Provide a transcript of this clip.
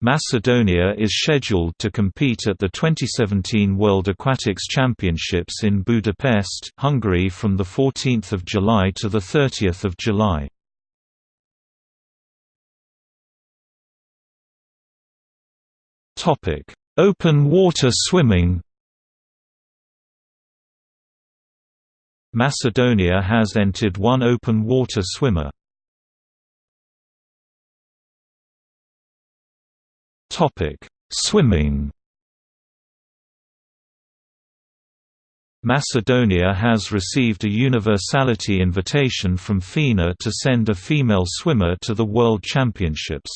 Macedonia is scheduled to compete at the 2017 World Aquatics Championships in Budapest, Hungary from 14 July to 30 July. Open water swimming Macedonia has entered one open water swimmer. Swimming. Macedonia has received a universality invitation from FINA to send a female swimmer to the World Championships.